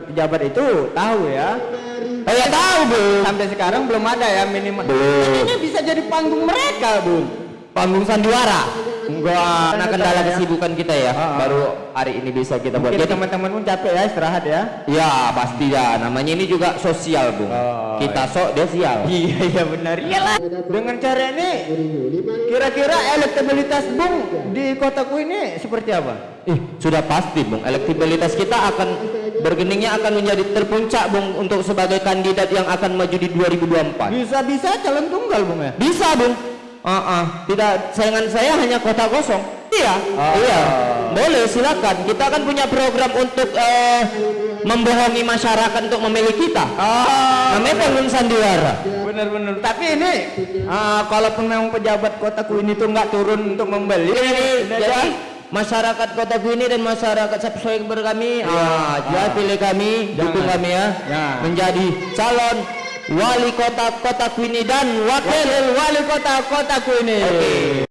pejabat itu tahu ya Oh ya tahu bung. sampai sekarang belum ada ya minimal Belum. ini bisa jadi panggung mereka bung Panggung sandiwara. enggak Karena kendala kesibukan kita ya. Baru hari ini bisa kita buat. Jadi teman-teman pun capek ya istirahat ya ya pasti ya. Namanya ini juga sosial bung. Oh, kita sok dia sial. iya iya benar iyalah dengan cara ini kira-kira elektabilitas bung di kotaku ini seperti apa Ih, sudah pasti bung. Elektabilitas kita akan bergeningnya akan menjadi terpuncak bung untuk sebagai kandidat yang akan maju di 2024. bisa-bisa calon tunggal bung ya Bisa bung. Ah, ah. Tidak sayangan saya hanya kota kosong. Iya, Oh. iya. Boleh silakan. Kita kan punya program untuk eh, membohongi masyarakat untuk memilih kita. oh Namanya panggung sandiwara. benar-benar tapi ini ah, kalaupun memang pejabat kotaku ini tuh nggak turun untuk membeli Jadi, ini jadi aja. Masyarakat kota ini dan masyarakat subscriber kami, ah, jangan pilih kami, Jangan. dukung kami ya, Ya. menjadi calon wali kota kota ini dan wakil. wakil wali kota kotaku ini Oke.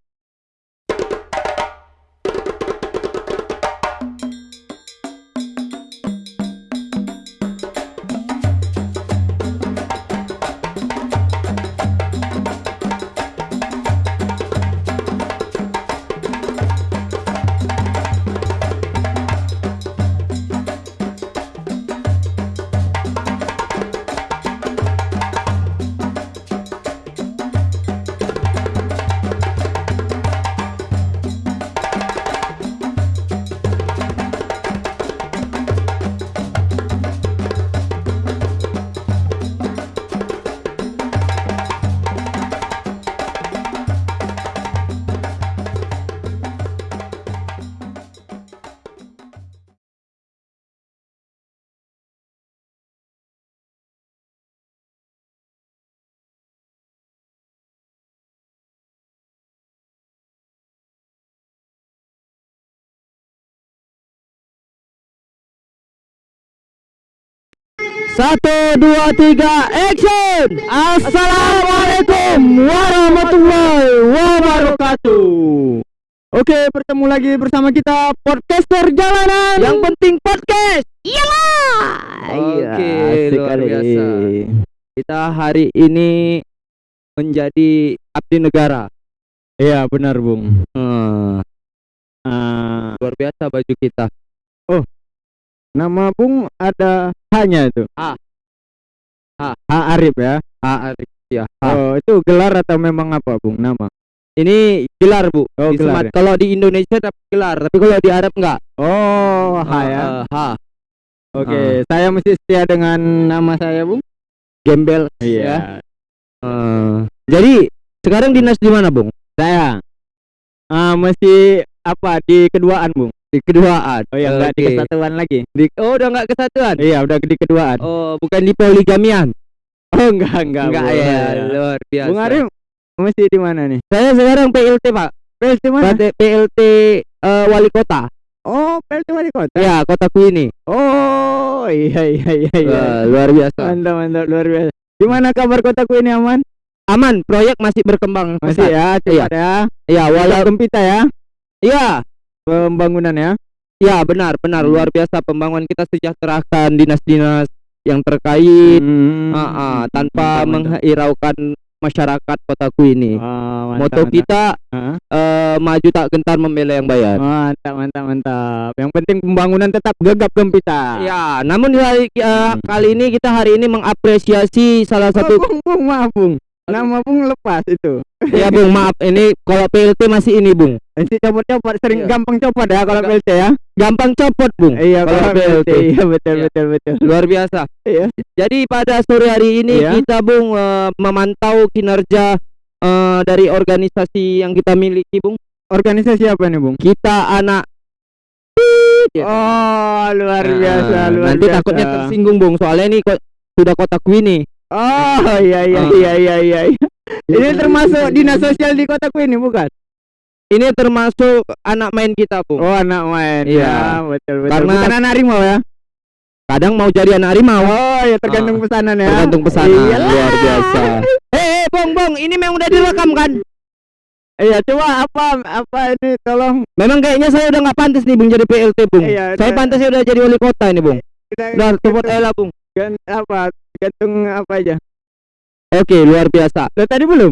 Satu, dua, tiga, action! Assalamualaikum warahmatullahi wabarakatuh. Oke, bertemu lagi bersama kita podcaster jalanan. Yang penting podcast. Iyalah. Oke, asik luar biasa. Kita hari ini menjadi abdi negara. Iya, benar, Bung. Hmm, Ah, luar biasa baju kita. Nama Bung ada hanya itu. A. A. A Arif ya. Ah, Arif. ya. Ah. Oh, itu gelar atau memang apa, Bung? Nama. Ini gelar bu. Oh, Di gelar Sumat- Kalau di Indonesia dapat gelar, tapi kalau di Arab enggak. Oh, H ya. Ah, ah, ha. Oke, saya mesti setia dengan nama saya, Bung. Gembel. Iya. Ya. Eh, jadi sekarang dinas di mana, Bung? Saya ah mesti apa di keduaan, Bung? Di keduaan. Oh ya, enggak di Oke. kesatuan lagi. Di- oh, udah enggak kesatuan. Iya, udah di keduaan. Oh, bukan di poligamian. Oh, enggak, enggak. Enggak Bung. ya, luar biasa. Bung Arif mesti di mana nih? Saya sekarang PLT, Pak. PLT mana? PLT, PLT eh, wali kota. Oh, PLT wali kota. Ya, kotaku ini. Oh, iya iya iya iya. Wah, luar biasa. Mantap, mantap, luar biasa. Gimana kabar kotaku ini aman? Aman, proyek masih berkembang. Masih pesat. ya, cepat ya. Ya, Walau walau ya ya, pembangunan ya. ya benar, benar luar biasa pembangunan kita sejahterakan dinas-dinas yang terkait Hmm. ah, ah, tanpa Mantap, mantap. menghiraukan masyarakat kotaku ini. Ah, mantap, Moto mantap. kita Ah. eh, maju tak gentar membela yang bayar. Mantap, mantap, mantap. Yang penting pembangunan tetap gegap gempita. Ya, namun hari- eh, Hmm. kali ini kita hari ini mengapresiasi salah Oh, satu Bung, Bung, maaf, Bung. Nama Bung lepas itu. Ya Bung, maaf ini kalau PLT masih ini Bung. Nanti copot-copot, sering Iya. gampang copot ya kalau. PLT ya. Gampang copot Bung. Iya, kalau PLT. Iya, betul, Iya. betul, betul. Luar biasa. Iya. Jadi pada sore hari ini Iya. kita Bung eh, memantau kinerja eh, dari organisasi yang kita miliki Bung. Organisasi apa nih, Bung? Kita anak gitu. Oh, luar Nah, biasa, luar nanti biasa. takutnya tersinggung Bung soalnya ini kok sudah kotaku ini. Oh, iya iya Ah. iya iya iya. iya. Ini termasuk dinas sosial di kotaku ini bukan? Ini termasuk anak main kita Bung. Oh, anak main. Iya. Ya, betul betul. Karena- bukan anak harimau ya. Kadang mau jadi anak harimau. Oh, ya tergantung Ah, pesanan ya. Tergantung pesanan Iyalah. luar biasa. Eh, eh, Bung, Bung, ini memang udah direkam kan? Iya, coba apa apa ini tolong Memang kayaknya saya udah nggak pantas nih Bung jadi PLT Bung. Iya, saya udah. pantasnya udah jadi wali kota ini Bung. Nah, cepet aja lah, Bung. Gan, apa? Gantung apa aja? Oke, luar biasa. Lo tadi belum?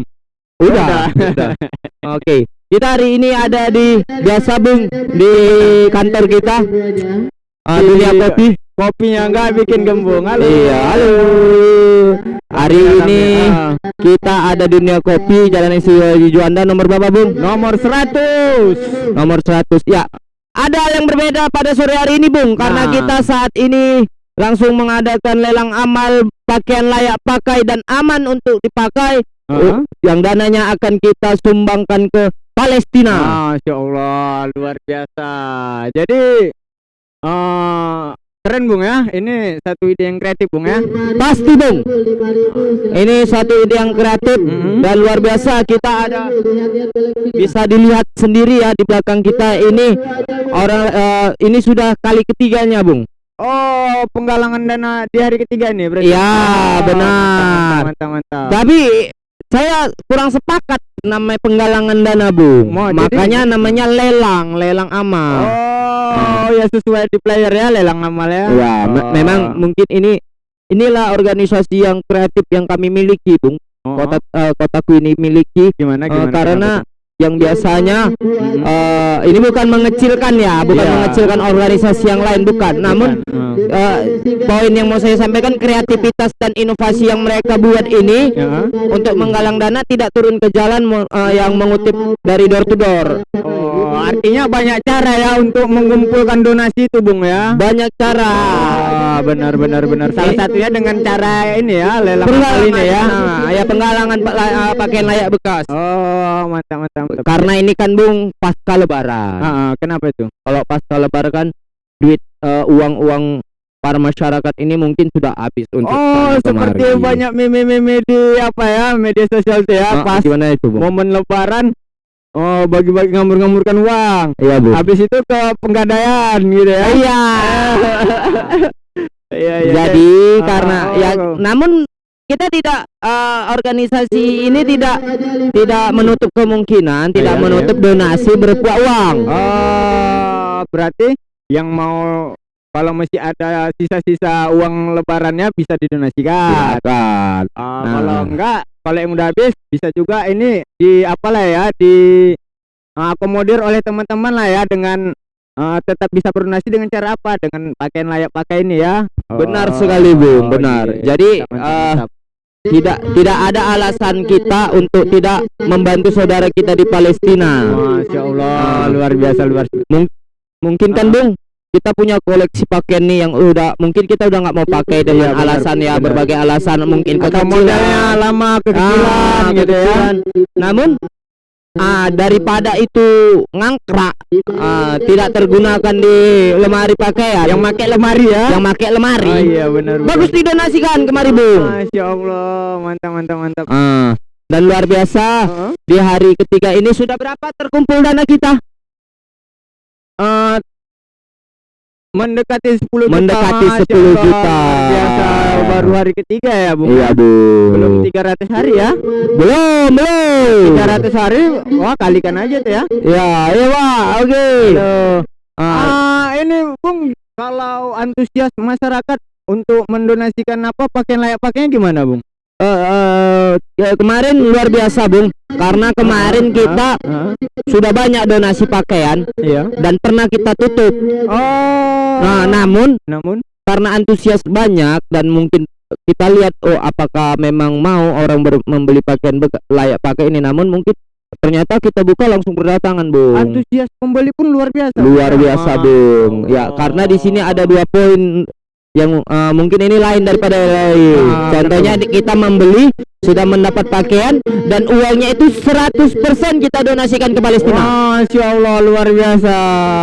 Udah, udah. Oke. Kita hari ini ada di biasa Bung di kantor kita. Ah, dunia kopi. Kopinya enggak bikin gembung. Halo. Iya, halo. Hari ini Ah. kita ada dunia kopi Jalan Insinyur Juanda nomor berapa, Bung? Nomor 100. Nomor 100. Ya. Ada yang berbeda pada sore hari ini, Bung, karena Nah. kita saat ini langsung mengadakan lelang amal pakaian layak pakai dan aman untuk dipakai Heeh. yang dananya akan kita sumbangkan ke Palestina. Masya Allah, luar biasa. Jadi eh keren Bung ya. Ini satu ide yang kreatif Bung ya. Pasti, Bung. Ini satu ide yang kreatif Mhm. dan luar biasa. Kita ada bisa dilihat sendiri ya di belakang kita ini orang eh, ini sudah kali ketiganya, Bung. Oh, penggalangan dana di hari ketiga nih berarti. Iya, Ah, benar. Mantap, mantap, mantap. Tapi saya kurang sepakat namanya penggalangan dana, Bung. Mau, jadi- Makanya namanya lelang, lelang amal. Oh, ya sesuai di player ya lelang amal ya. Ya, me- Oh. memang mungkin ini inilah organisasi yang kreatif yang kami miliki, Bung. Oh, Kota eh, kotaku ini miliki gimana eh, gimana? karena yang biasanya eh, ini bukan mengecilkan ya, bukan Iya. mengecilkan organisasi yang lain bukan. Namun eh, poin yang mau saya sampaikan kreativitas dan inovasi yang mereka buat ini ya. untuk menggalang dana tidak turun ke jalan eh, yang mengutip dari door to door. Oh, artinya banyak cara ya untuk mengumpulkan donasi itu Bung ya. Banyak cara. Ah, benar benar benar. Salah satunya dengan cara ini ya, lelang ini ya. Nah, ya penggalangan eh, pakaian layak bekas. Oh, mantap mantap mantap. Karena ini kan Bung pasca lebaran. Ah, ah, kenapa itu? Kalau pasca lebaran kan duit eh, uang-uang para masyarakat ini mungkin sudah habis untuk Oh, seperti kemari. banyak meme-meme di apa ya, media sosial tuh ya, Ah, pas gimana itu, Bung? momen lebaran oh bagi-bagi ngamur-ngamurkan uang. Iya, Bu. Habis itu ke penggadaian gitu ya. Iya. Iya, iya. Jadi Ah, karena oh. ya namun kita tidak eh, organisasi ini tidak tidak menutup kemungkinan, tidak Iya, menutup donasi berupa uang. Oh, berarti yang mau kalau masih ada sisa-sisa uang lebarannya bisa didonasikan. Silakan. Ah, Nah. Kalau enggak, kalau yang udah habis bisa juga ini di apalah ya di ah, akomodir oleh teman-teman lah ya dengan ah, tetap bisa berdonasi dengan cara apa? Dengan pakaian layak pakai ini ya. Benar Oh, sekali, Bung, oh, benar. iya. Jadi, eh, mantap. Tidak tidak ada alasan kita untuk tidak membantu saudara kita di Palestina. Masya Allah, Ah. luar biasa luar biasa. Mungkin kan, Ah. Bung, kita punya koleksi pakaian nih yang udah mungkin kita udah nggak mau pakai dengan Iya, benar, alasan ya benar. berbagai alasan mungkin kekecilan. lama kekecilan Ah, gitu ya. Namun ah daripada itu ngangkrak ah, tidak tergunakan di lemari pakaian Yang pakai lemari ya. yang pakai lemari Oh iya benar. bagus didonasikan kemari bung Masya Allah, mantap mantap mantap. Ah, dan luar biasa Heeh. di hari ketiga ini sudah berapa terkumpul dana kita Eh, mendekati 10 Mendekati juta. Masya 10 Allah, juta. luar Biasa baru hari ketiga ya, Bung. iya bung Belum 300 hari ya. belum belum 300 hari wah kalikan aja tuh ya. ya iya pak oke Loh. Ah, Ah, ini Bung kalau antusias masyarakat untuk mendonasikan apa pakaian layak pakainya gimana, Bung? Eh, eh, ya, kemarin luar biasa bung karena kemarin kita Hah? sudah banyak donasi pakaian Iya. dan pernah kita tutup. Oh. Nah, namun namun karena antusias banyak dan mungkin kita lihat oh apakah memang mau orang membeli pakaian layak pakai ini namun mungkin ternyata kita buka langsung berdatangan, Bung. antusias pembeli pun luar biasa. Luar biasa, Ah. Bung. Ya, karena di sini ada dua poin yang eh, mungkin ini lain daripada lain. Ah, Contohnya di- kita membeli sudah mendapat pakaian dan uangnya itu 100% kita donasikan ke Palestina. Masya Allah luar biasa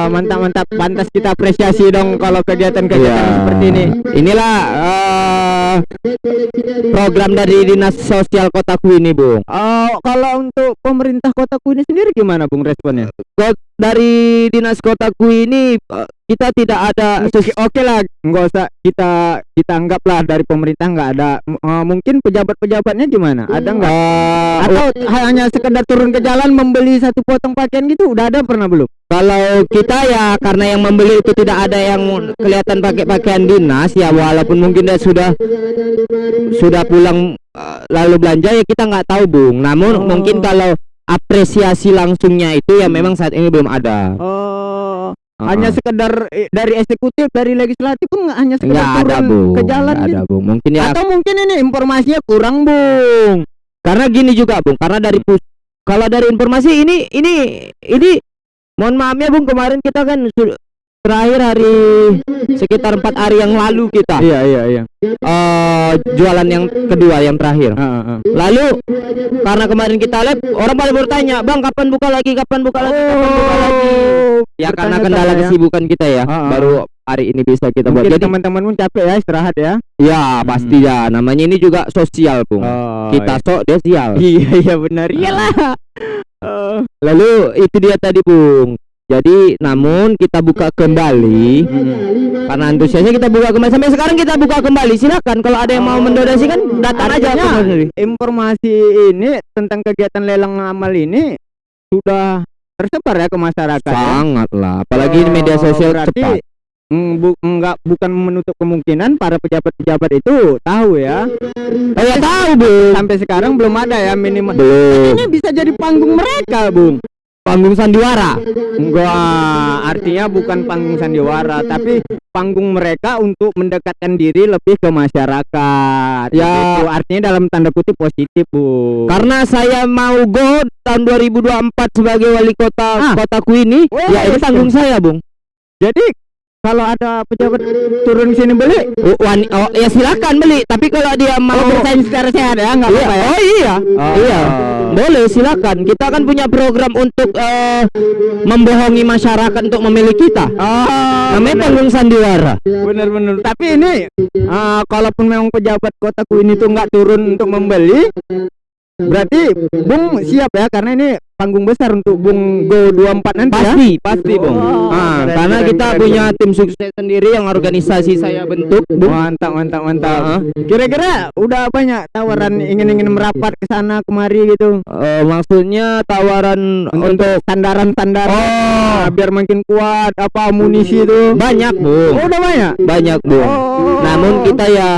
mantap mantap pantas kita apresiasi dong kalau kegiatan-kegiatan Iya. seperti ini Inilah eh, program dari Dinas Sosial Kotaku ini, Bung. Oh kalau untuk pemerintah kotaku ini sendiri gimana Bung responnya Kok dari Dinas Kotaku ini eh, kita tidak ada Oke, oke lah, nggak usah kita kita anggaplah dari pemerintah nggak ada. M- eh, mungkin pejabat-pejabatnya gimana? Ada nggak? Atau hanya sekedar turun ke jalan membeli satu potong pakaian gitu? Udah ada pernah belum? Kalau kita ya karena yang membeli itu tidak ada yang kelihatan pakai pakaian dinas ya walaupun mungkin dia sudah sudah pulang eh, lalu belanja ya kita nggak tahu bung. Namun Oh. mungkin kalau apresiasi langsungnya itu ya memang saat ini belum ada. Oh, Uh-uh. hanya sekedar eh, dari eksekutif, dari legislatif pun nggak hanya sekedar nggak ada bung. ke jalan Nggak gitu. ada bung. Mungkin ya Atau mungkin ini informasinya kurang, Bung. karena gini juga bung. Karena dari pus kalau dari informasi ini ini ini mohon maaf ya bung kemarin kita kan terakhir hari sekitar empat hari yang lalu kita Iya, iya, iya. eh jualan yang kedua yang terakhir. Heeh, heeh. Lalu karena kemarin kita live orang pada bertanya, "Bang, kapan buka lagi? Kapan buka lagi? Kapan buka lagi?" Ya karena kendala bertanya-tanya. kesibukan kita ya, Ah, ah. baru hari ini bisa kita buat. Mungkin Jadi teman-teman pun capek ya istirahat ya. ya pasti ya, namanya ini juga sosial, Bung. Oh, kita sok dia sial. iya iya benar. Iyalah. Oh. Lalu itu dia tadi, Bung. Jadi namun kita buka kembali karena antusiasnya kita buka kembali sampai sekarang kita buka kembali silakan kalau ada yang mau mendonasi kan datang aja informasi ini tentang kegiatan lelang amal ini sudah tersebar ya ke masyarakat. ya? sangat lah apalagi di media Oh, sosial berarti, cepat mm, bu- enggak bukan menutup kemungkinan para pejabat-pejabat itu tahu ya. Oh ya tahu bung. Sampai sekarang belum ada ya minimal. Belum. Ini bisa jadi panggung mereka, Bung. Panggung sandiwara. Enggak, artinya bukan panggung sandiwara, tapi panggung mereka untuk mendekatkan diri lebih ke masyarakat. Ya. Begitu. artinya dalam tanda kutip positif, Bu. Karena saya mau go tahun 2024 sebagai wali kota Ah. kotaku ini, Oh, ya ini iya. tanggung saya bung. Jadi kalau ada pejabat turun sini beli, Oh, wani- oh, ya silakan beli. Tapi kalau dia mau oh, bersaing secara sehat ya, enggak Iya, apa-apa ya. oh iya, Oh. iya, boleh silakan. Kita kan punya program untuk eh, membohongi masyarakat untuk memilih kita. Oh, Namanya panggung sandiwara. bener-bener. Tapi ini, ah, kalaupun memang pejabat kotaku ini tuh nggak turun untuk membeli, berarti Bung siap ya, karena ini panggung besar untuk Bung Go 24 nanti ya. Pasti, pasti, Bung. Oh, Ah, keren, karena keren, kita keren, punya tim sukses sendiri yang organisasi saya bentuk, Bung. Mantap, mantap, mantap. Ah. Kira-kira udah banyak tawaran ingin-ingin merapat ke sana kemari gitu Eh, maksudnya tawaran untuk, untuk sandaran-sandaran Oh. nah, biar makin kuat apa amunisi itu. banyak, Bung. Oh, udah banyak. Banyak, Bung. Oh. Namun kita ya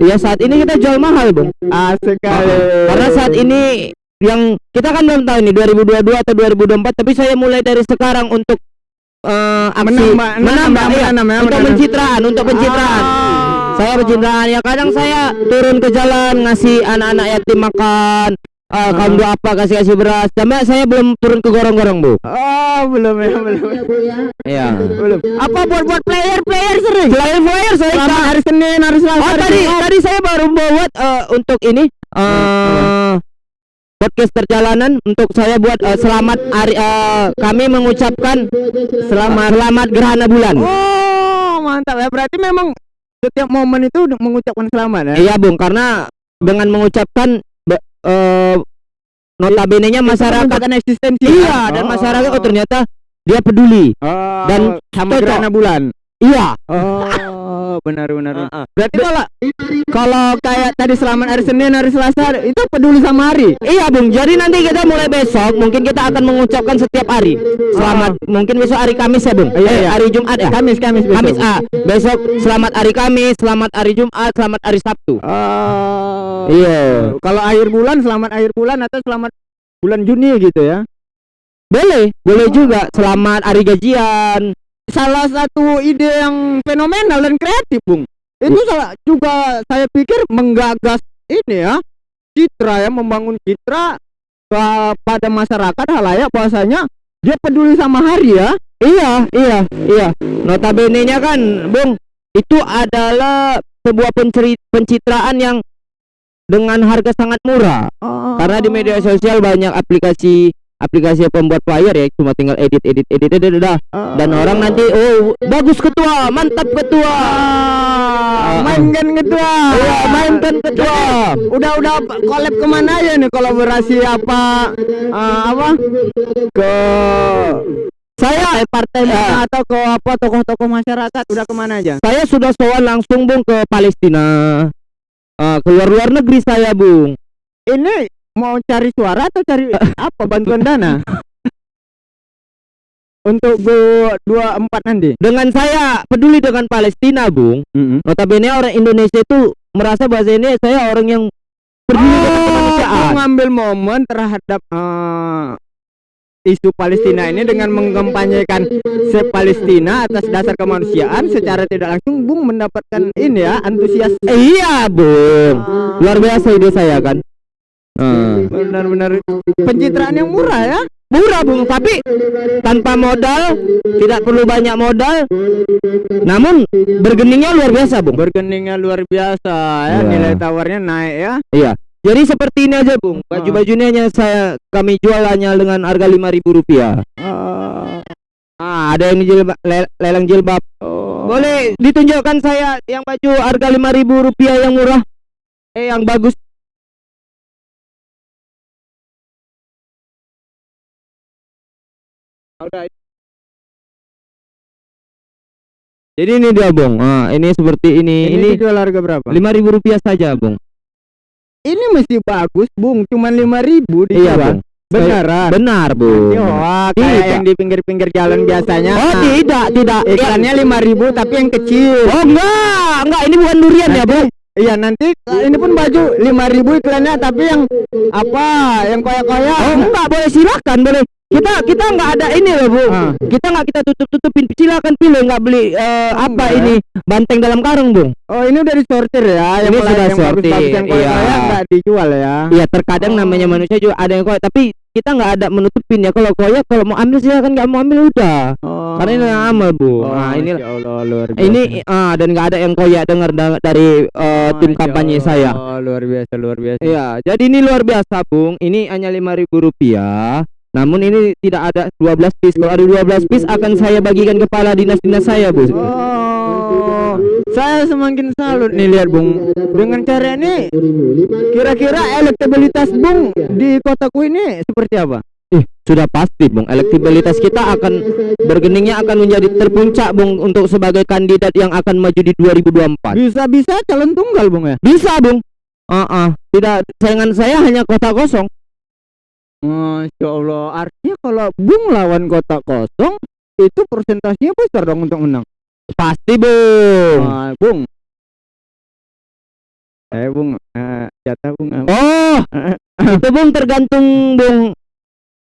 ya saat ini kita jual mahal, Bung. Asik kali. Karena saat ini yang kita kan belum tahu nih 2022 atau 2024 tapi saya mulai dari sekarang untuk eh, aksi Menambah, menambah, iya, menambah, untuk menambah. pencitraan untuk pencitraan Ah. saya pencitraan ya kadang saya turun ke jalan ngasih anak-anak yatim makan eh, Ah. kaum doa apa kasih kasih beras sampai saya belum turun ke gorong-gorong bu Oh, belum ya, belum. iya belum. Apa buat buat player player sering? selain flyer saya hari Senin, hari Selasa. Oh tadi tadi saya baru buat eh, untuk ini eh podcast perjalanan untuk saya buat eh, selamat hari eh, kami mengucapkan selamat selamat gerhana bulan. Oh, mantap ya. Berarti memang setiap momen itu mengucapkan selamat ya. Iya Bung karena dengan mengucapkan be- eh, notabene-nya masyarakat eksistensi. iya dan masyarakat oh ternyata dia peduli. Oh, dan sama cocok. gerhana bulan. Iya. Oh, benar benar. Heeh. Berarti kalau kalau kayak tadi selamat hari Senin, hari Selasa itu peduli sama hari. Iya Bung, jadi nanti kita mulai besok mungkin kita akan mengucapkan setiap hari. Selamat mungkin besok hari Kamis ya Bung. Iya, Eh, iya. hari Jumat ya. Kamis, Kamis besok. Kamis ah. Besok selamat hari Kamis, selamat hari Jumat, selamat hari Sabtu. Oh. Iya. Kalau akhir bulan selamat akhir bulan atau selamat bulan Juni gitu ya. Boleh, boleh juga selamat hari gajian. Salah satu ide yang fenomenal dan kreatif, Bung. Itu salah juga saya pikir menggagas ini ya. Citra ya membangun citra kepada masyarakat halayak bahwasanya dia peduli sama hari ya. Iya, iya, iya. Notabene-nya kan, Bung, itu adalah sebuah pencitraan yang dengan harga sangat murah. Karena di media sosial banyak aplikasi aplikasi pembuat flyer ya cuma tinggal edit edit edit edit, edit, dah. dan orang nanti oh bagus ketua mantap ketua Ah, mainkan ketua. iya mainkan ketua Udah udah collab ke mana ya nih kolaborasi apa ah, apa ke Saya partai Ya. atau ke apa tokoh-tokoh masyarakat udah ke mana aja? Saya sudah soal langsung Bung ke Palestina. Ah, keluar luar negeri saya Bung. Ini mau cari suara atau cari apa bantuan dana? Untuk go 24 nanti. Dengan saya peduli dengan Palestina Bung. Notabene orang Indonesia itu merasa bahwa ini saya orang yang peduli dengan Oh, kemanusiaan. mengambil momen terhadap eh, isu Palestina ini dengan mengkampanyekan se Palestina atas dasar kemanusiaan secara tidak langsung Bung mendapatkan ini ya antusias Eh, iya Bung. Luar biasa ide saya kan. Ah. benar-benar pencitraan yang murah ya. murah bung. Tapi tanpa modal tidak perlu banyak modal. Namun bergeningnya luar biasa bung. Bergeningnya luar biasa ya, Iya. nilai tawarnya naik ya. iya. Jadi seperti ini aja bung. Baju-baju ini hanya saya kami jual hanya dengan harga lima ribu rupiah. Oh, ah ada yang jilbab, le- lelang jilbab. Oh. boleh ditunjukkan saya yang baju harga lima ribu rupiah yang murah? Eh yang bagus Udah, jadi ini dia bung ah ini seperti ini ini, ini dijual harga berapa? lima ribu rupiah saja bung Ini masih bagus, Bung. Cuman 5000 dijual. iya bung Beneran. benar bung Nanti hoak kayak Tidak. yang di pinggir-pinggir jalan biasanya. Oh tidak tidak Iklannya 5000 tapi yang kecil. Oh enggak enggak ini bukan durian ya bro Iya nanti ini pun baju 5000 iklannya tapi yang apa? Yang koyak-koyak. Oh enggak boleh silakan boleh kita kita enggak ada ini loh bu Ah. kita enggak kita tutup tutupin silakan pilih enggak beli eh, apa enggak ya? ini banteng dalam karung bung Oh ini udah disortir ya. Ini yang sudah yang sortir, yang iya. enggak dijual ya. Iya terkadang namanya manusia juga ada yang koyak tapi kita enggak ada menutupin ya kalau koyak kalau mau ambil silakan enggak mau ambil udah Oh. karena ini amal bu Oh, nah ini Allah, luar biasa. ini ah dan enggak ada yang koyak dengar da- dari eh, tim Masya kampanye saya Allah, luar biasa luar biasa. Iya, jadi ini luar biasa, Bung. Ini hanya lima ribu rupiah. Namun ini tidak ada 12 piece. Kalau ada 12 piece akan saya bagikan kepala dinas-dinas saya, Bu. Oh, saya semakin salut nih lihat Bung. Dengan cara ini, kira-kira elektabilitas Bung di kotaku ini seperti apa? Eh, sudah pasti, Bung. Elektabilitas kita akan bergeningnya akan menjadi terpuncak, Bung, untuk sebagai kandidat yang akan maju di 2024. Bisa-bisa calon tunggal Bung ya? Bisa, Bung. Ah, ah. tidak saingan saya hanya kota kosong. Masya Allah, artinya kalau Bung lawan kota kosong, itu persentasenya besar dong untuk menang. Pasti, Bung. Ah, Bung. Eh Bung, eh, jatah Bung. eh. Oh, itu Bung tergantung Bung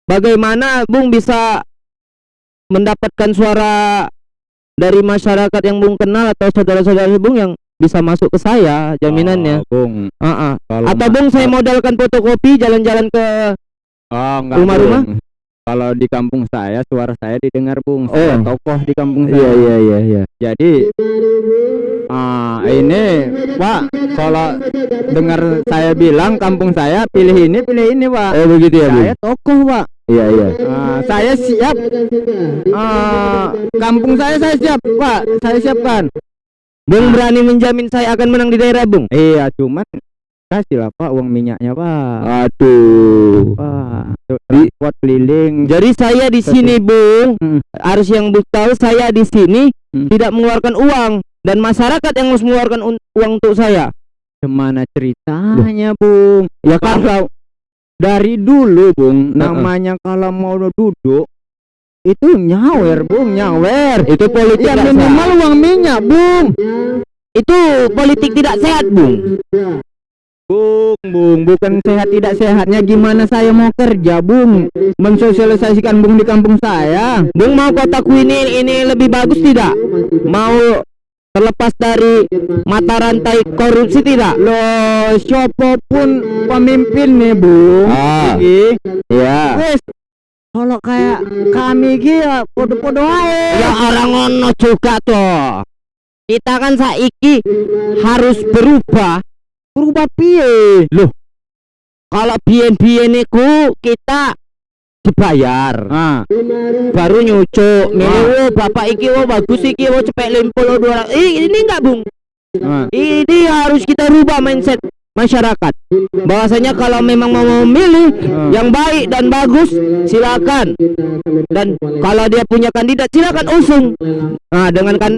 bagaimana Bung bisa mendapatkan suara dari masyarakat yang Bung kenal atau saudara-saudara Bung yang bisa masuk ke saya jaminannya. Oh, Bung. Ah, ah. Kalau Atau Bung saya modalkan fotokopi jalan-jalan ke Oh, enggak, Rumah-rumah? Kalau di kampung saya suara saya didengar Bung. Saya Oh. tokoh di kampung saya. iya iya. Jadi ah ini Pak, kalau dengar saya bilang kampung saya pilih ini pilih ini Pak. Oh begitu ya Bung. Saya tokoh Pak. Iya iya. Ah, saya siap. Ah, kampung saya saya siap Pak. Saya siapkan. Bung berani menjamin saya akan menang di daerah Bung. Iya, cuman kasih lah Pak uang minyaknya Pak. Aduh. Pak, untuk transport keliling. Jadi saya di sini Bung Hmm. harus yang tahu saya di sini Hmm. tidak mengeluarkan uang dan masyarakat yang harus mengeluarkan uang untuk saya. Gimana ceritanya, Bung? Ya kan Kalau dari dulu, Bung, Heeh. namanya kalau mau duduk itu nyawer, Bung, nyawer. itu politik Ya minimal uang minyak, Bung. itu politik tidak sehat Bung. Bung, Bung, bukan sehat tidak sehatnya gimana saya mau kerja, Bung? Mensosialisasikan Bung di kampung saya. Bung mau kotaku ini ini lebih bagus tidak? Mau terlepas dari mata rantai korupsi tidak? Loh, siapa pun pemimpin nih, Bung. Ah. Ya. Wes, kalau kayak kami ya podo-podo ae. Ya orang ngono juga toh. Kita kan saiki harus berubah. Berubah piye? Loh. Kalau bien-bien iku kita dibayar. Nah, Baru nyucuk. Milih oh, bapak iki oh bagus iki oh cepet limpul 200. Ih, ini enggak, Bung. nah. Ini harus kita rubah mindset masyarakat. Bahwasanya kalau memang mau memilih Hmm. yang baik dan bagus silakan. Dan kalau dia punya kandidat silakan usung. Nah dengan kan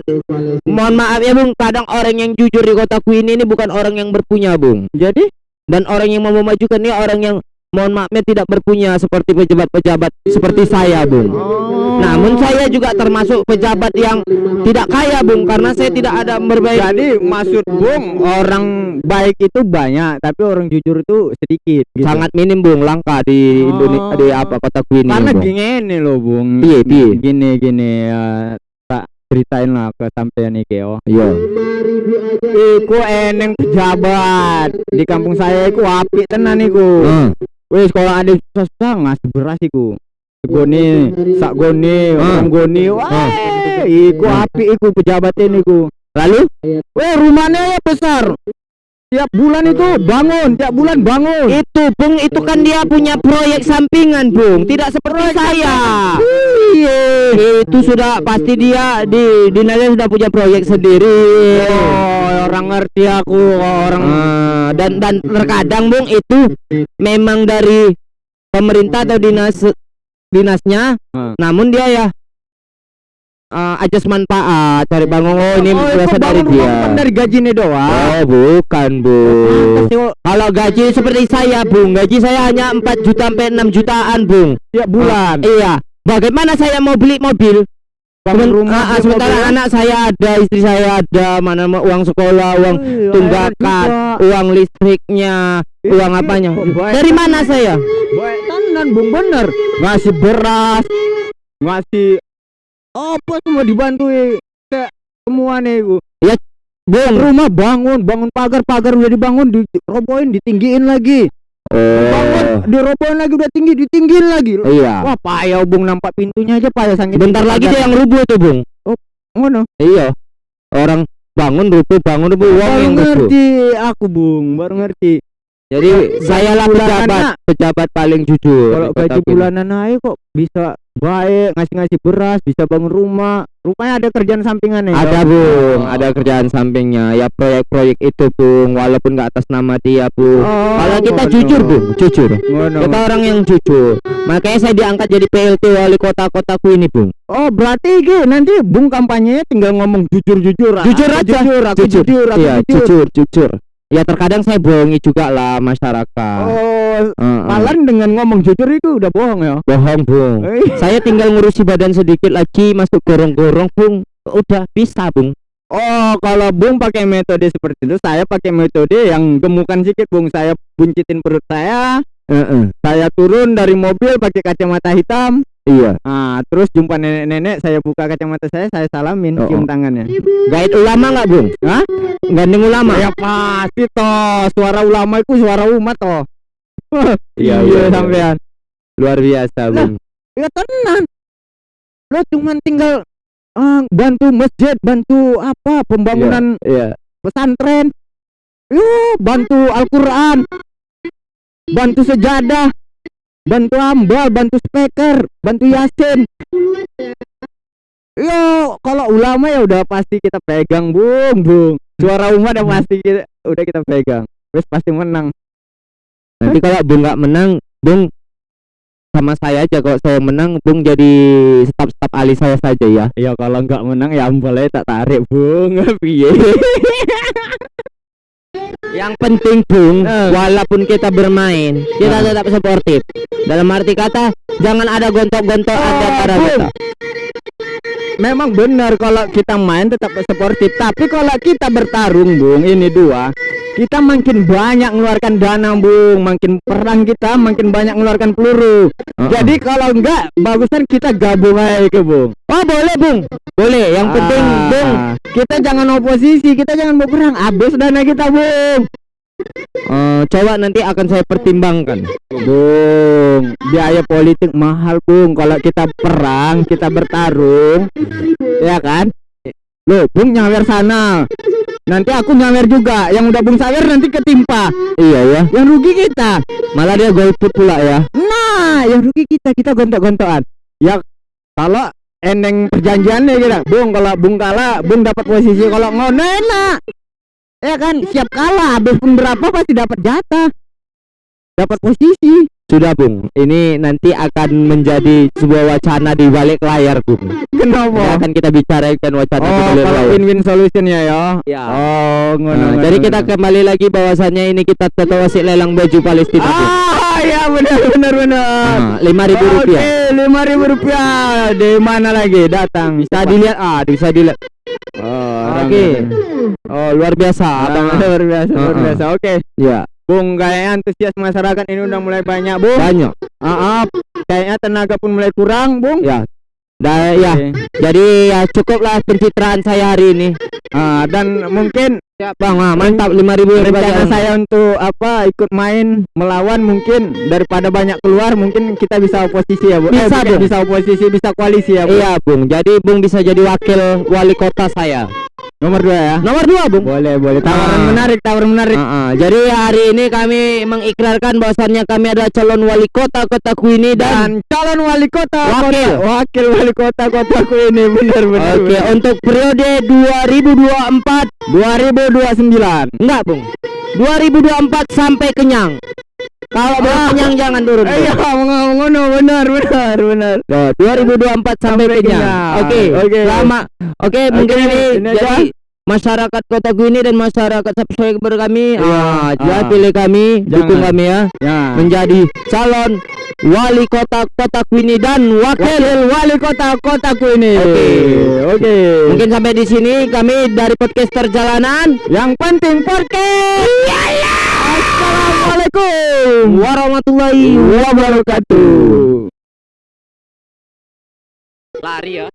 mohon maaf ya bung. Kadang orang yang jujur di kotaku ini ini bukan orang yang berpunya bung. Jadi? Dan orang yang mau memajukan ini orang yang mohon maafnya tidak berpunya seperti pejabat-pejabat seperti saya bung namun saya juga termasuk pejabat yang tidak kaya bung karena saya tidak ada berbaik jadi maksud Bung orang baik itu banyak tapi orang jujur itu sedikit gitu. sangat minim bung langka di Oh. Indonesia di apa kotaku ini karena Bung. gini loh Bung. Piye, piye? Gini gini ya tak ceritain lah ke sampean iki oh. iya Iku eneng pejabat di kampung saya iku apik tenan iku. Hmm. Wis kalau ada susah ngasih beras iku. Goni, sak goni, Ah. orang goni. Wah, iku apik iku pejabat ini iku. lalu Weh, rumahnya ya besar. Tiap bulan itu bangun, tiap bulan bangun. itu bung itu kan dia punya proyek sampingan bung tidak seperti saya Iya. itu sudah pasti dia di dinasnya sudah punya proyek sendiri Oh, orang ngerti aku orang Ah, dan dan terkadang bung itu memang dari pemerintah atau dinas dinasnya Ah. namun dia ya uh, ajas manfaat cari bangun. Oh ini oh, berasal itu dari dia. dari gaji nih doang. oh bukan bu. Kalau gaji seperti saya bung gaji saya hanya 4 juta sampai 6 jutaan bung. Tiap bulan. iya. Bagaimana saya mau beli mobil Bangun rumah, ah, ah, sementara anak saya ada istri saya ada mana uang sekolah uang Iya, tunggakan enak juga. uang listriknya Ih, uang apanya baik dari mana saya tenan Bung bener. Ngasih beras, ngasih apa semua dibantu semua nih iku. bung Rumah bangun, bangun pagar-pagar udah dibangun, dirobohin, ditinggiin lagi. Bangun, oh dirobohin lagi udah tinggi, ditinggiin lagi. iya. Wah, payah Bung. Nampak pintunya aja payah sangat. bentar lagi dia yang rubuh tuh bung. Ngono. iya. Orang bangun rubuh bangun rubuh uang Baru yang rubuh. ngerti aku Bung, baru ngerti. jadi saya lah pejabat pejabat paling jujur Kalau di gaji bulanan naik kok bisa baik, ngasih-ngasih beras, bisa bangun rumah. Rupanya ada kerjaan sampingannya. ada ya? bung Oh. ada kerjaan sampingnya ya proyek-proyek itu bung walaupun nggak atas nama dia bung Oh, kalau kita ngono. jujur bung jujur Ngono. kita orang yang jujur makanya saya diangkat jadi PLT wali kota kotaku ini bung Oh berarti Gi, nanti Bung kampanyenya tinggal ngomong jujur-jujur Jujur Aku aja. Jujur, aku jujur jujur, aku iya jujur. jujur jujur ya terkadang saya bohongi juga lah masyarakat. Oh, Heeh. malah dengan ngomong jujur itu udah bohong ya? Bohong bung. Eh, saya tinggal ngurusi badan sedikit lagi masuk gorong-gorong bung. Udah bisa bung. Oh kalau Bung pakai metode seperti itu Saya pakai metode yang gemukan sedikit Bung. Saya buncitin perut saya. Heeh. Saya turun dari mobil pakai kacamata hitam iya Nah terus jumpa nenek-nenek Saya buka kacamata saya Saya salamin Oh, cium oh. tangannya gaid ulama nggak bung Hah? gandeng ulama Ya pasti toh Suara ulama itu suara umat toh Iya, iya, iya. sampean luar biasa Lah. bung Ya tenan. Lo cuman tinggal eh, bantu masjid, bantu apa pembangunan iya pesantren. Yo, bantu Al-Qur'an. Bantu sejadah. Bantu ambal, bantu speaker, bantu yasin. Yo, kalau ulama ya udah pasti kita pegang, Bung, Bung. Suara umat ya pasti kita udah kita pegang. Terus pasti menang. nanti kalau bung nggak menang bung sama saya aja kalau saya menang bung jadi staf-staf ahli saya saja ya Ya kalau nggak menang ya ambalnya tak tarik, Bung. Piye? Yang penting bung Eh. walaupun kita bermain kita Ah. tetap sportif dalam arti kata jangan ada gontok-gontok Oh, antara Bung. kita Memang benar kalau kita main tetap sportif, tapi kalau kita bertarung, Bung, ini dua, kita makin banyak mengeluarkan dana, Bung, makin perang kita makin banyak mengeluarkan peluru. Uh-uh. Jadi kalau enggak, bagusan kita gabung aja ke, Bung. oh boleh bung boleh yang penting Ah, bung kita jangan oposisi, kita jangan mau perang, habis dana kita, Bung. Eh, coba nanti akan saya pertimbangkan Bung, biaya politik mahal, Bung. Kalau kita perang, kita bertarung, ya kan? Loh, Bung nyawer sana. Nanti aku nyawer juga. Yang udah Bung sawer nanti ketimpa. iya ya Yang rugi kita. malah dia golput pula ya Nah, yang rugi kita. Kita gontok-gontokan. Ya, kalau eneng perjanjiannya kita. Bung, kalau Bung kalah, Bung dapat posisi. Kalau ngono enak. Ya kan siap kalah habis pun berapa pasti dapat jatah dapat posisi Sudah Bung, ini nanti akan menjadi sebuah wacana di balik layar Bung. kenapa Akan kita bicarakan wacana di oh balik kalau layar. win-win solution ya ya Ya. oh ngono Nah, jadi kita kembali lagi bahwasannya ini kita tetap wasit lelang baju Palestina ah ya benar benar benar Nah, lima ribu rupiah. Oke, lima ribu rupiah. Di mana lagi? Datang. Bisa dilihat, ah bisa dilihat. Oh, Oke. Oh luar biasa, Abang abang. luar biasa, luar Uh-uh. biasa. Oke. Ya, Bung, kayaknya antusias masyarakat ini udah mulai banyak, Bung. banyak. Ah, ah, kayaknya tenaga pun mulai kurang, Bung. Ya. Da, ya. Oke. Jadi ya cukuplah pencitraan saya hari ini. Ah, dan mungkin Ya, Bang, ah, mantap 5000 rencana saya untuk apa ikut main melawan mungkin daripada banyak keluar mungkin kita bisa oposisi ya, Bu. Bisa, bukan Bung. bisa oposisi, bisa koalisi ya, Bu. Iya, Bung. Jadi Bung bisa jadi wakil wali kota saya. Nomor dua ya. Nomor dua, Bung. Boleh, boleh. Tawaran Ah. menarik, tawaran menarik. Ah, ah. Jadi hari ini kami mengikrarkan bahwasannya kami adalah calon wali kota kotaku ini dan dan calon wali kota Wakil. kota, wakil wali kota kotaku ini benar benar Oke, benar. untuk periode 2024 2029 enggak, Bung. 2024 sampai kenyang. Kalau belum Ah. kenyang jangan turun. Bung. iya ngono benar benar benar Loh, 2024 sampai, kenyang. Oke. Oke. Lama. Oke, mungkin Oke, ini, aja. jadi masyarakat kotaku ini dan masyarakat subscriber kami Iya. ah, Ah. pilih kami, dukung kami ya ya menjadi calon wali kota kotaku ini dan wakil. wakil wali kota kotaku ini Oke. oke Mungkin sampai di sini kami dari podcaster jalanan. yang penting podcast assalamualaikum Warahmatullahi wabarakatuh Lari ya.